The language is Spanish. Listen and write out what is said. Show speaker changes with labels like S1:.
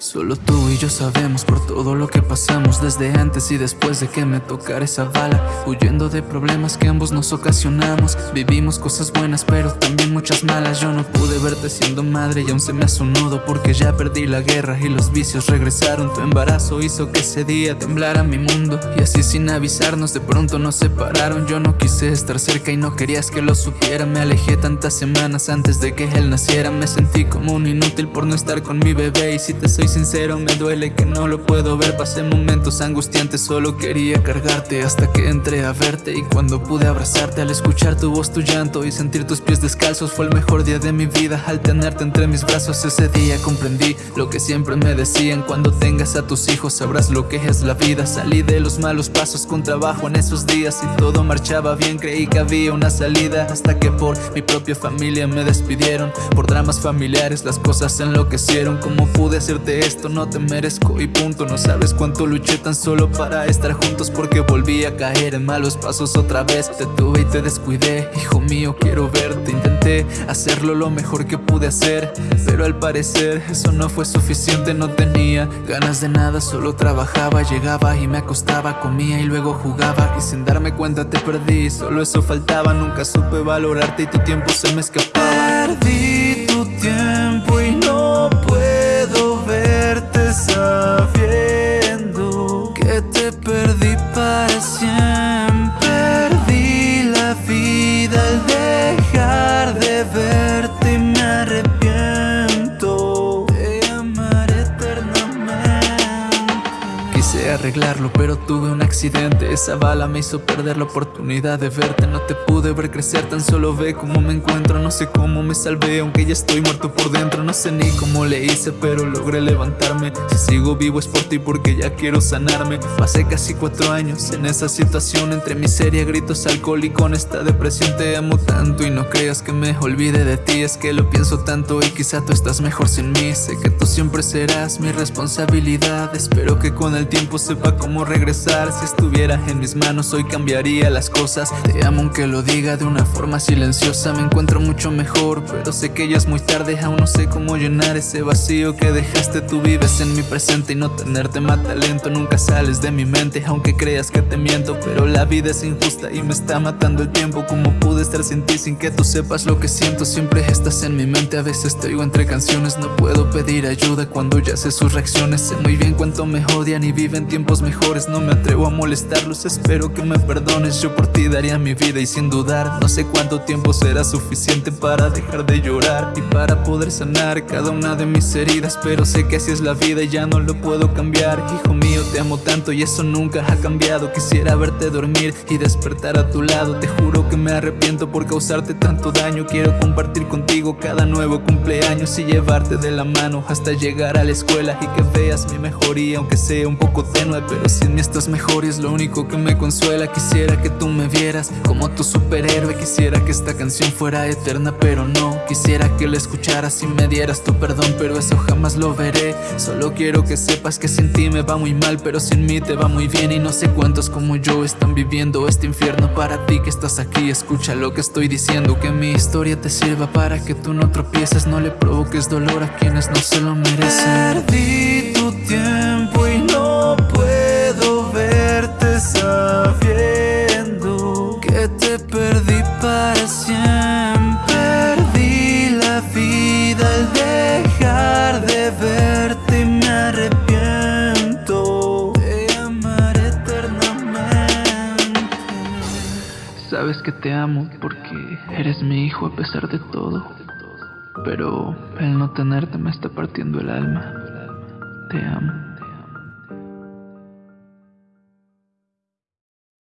S1: Solo tú y yo sabemos por todo lo que pasamos Desde antes y después de que me tocara esa bala. Huyendo de problemas que ambos nos ocasionamos. Vivimos cosas buenas pero también muchas malas. Yo no pude verte siendo madre y aún se me hace Porque ya perdí la guerra y los vicios regresaron. Tu embarazo hizo que ese día temblara mi mundo Y así sin avisarnos de pronto nos separaron. Yo no quise estar cerca y no querías que lo supiera. Me alejé tantas semanas antes de que él naciera. Me sentí como un inútil por no estar con mi bebé Y si te soy sincero me duele que no lo puedo ver. Pasé momentos angustiantes, solo quería cargarte Hasta que entré a verte. Y cuando pude abrazarte Al escuchar tu voz, tu llanto y sentir tus pies descalzos Fue el mejor día de mi vida. Al tenerte entre mis brazos Ese día comprendí lo que siempre me decían. Cuando tengas a tus hijos sabrás lo que es la vida. Salí de los malos pasos con trabajo en esos días Y todo marchaba bien, creí que había una salida Hasta que por mi propia familia me despidieron. Por dramas familiares las cosas enloquecieron. Como pude hacerte esto no te merezco y punto. No sabes cuánto luché tan solo para estar juntos Porque volví a caer en malos pasos otra vez. Te tuve y te descuidé, hijo mío quiero verte. Intenté hacerlo lo mejor que pude hacer Pero al parecer eso no fue suficiente. No tenía ganas de nada, solo trabajaba Llegaba y me acostaba, comía y luego jugaba. Y sin darme cuenta te perdí, solo eso faltaba. Nunca supe valorarte y tu tiempo se me escapaba.
S2: Perdí dejar
S1: arreglarlo pero tuve un accidente. Esa bala me hizo perder la oportunidad de verte. No te pude ver crecer, tan solo ve cómo me encuentro. No sé cómo me salvé, aunque ya estoy muerto por dentro. No sé ni cómo le hice, pero logré levantarme. Si sigo vivo es por ti porque ya quiero sanarme. Pasé casi cuatro años en esa situación. Entre miseria, gritos, alcohol y con esta depresión Te amo tanto. Y no creas que me olvide de ti Es que lo pienso tanto. Y quizá tú estás mejor sin mí. Sé que tú siempre serás mi responsabilidad. Espero que con el tiempo sepa cómo regresar. Si estuviera en mis manos hoy cambiaría las cosas. Te amo aunque lo diga de una forma silenciosa. Me encuentro mucho mejor, pero sé que ya es muy tarde. Aún no sé cómo llenar ese vacío que dejaste. Tú vives en mi presente y no tenerte mata lento Nunca sales de mi mente, aunque creas que te miento. Pero la vida es injusta y me está matando el tiempo. Como pude estar sin ti sin que tú sepas lo que siento Siempre estás en mi mente, a veces te oigo entre canciones. No puedo pedir ayuda cuando ya sé sus reacciones. Sé muy bien cuánto me odian y viven tiempos mejores No me atrevo a molestarlos, espero que me perdones Yo por ti daría mi vida. Y sin dudar No sé cuánto tiempo será suficiente para dejar de llorar Y para poder sanar cada una de mis heridas. Pero sé que así es la vida y ya no lo puedo cambiar. Hijo mío, te amo tanto y eso nunca ha cambiado. Quisiera verte dormir y despertar a tu lado. Te juro que me arrepiento por causarte tanto daño. Quiero compartir contigo cada nuevo cumpleaños Y llevarte de la mano hasta llegar a la escuela Y que veas mi mejoría aunque sea un poco tenue Pero sin mí estás mejor y es lo único que me consuela Quisiera que tú me vieras como tu superhéroe Quisiera que esta canción fuera eterna pero no Quisiera que la escucharas y me dieras tu perdón Pero eso jamás lo veré. Solo quiero que sepas que sin ti me va muy mal Pero sin mí te va muy bien y no sé cuántos como yo están viviendo este infierno Para ti que estás aquí. Escucha lo que estoy diciendo Que mi historia te sirva para que tú no tropieces No le provoques dolor a quienes no se lo merecen.
S2: Perdí
S1: Sabes que te amo porque eres mi hijo a pesar de todo. Pero el no tenerte me está partiendo el alma. Te amo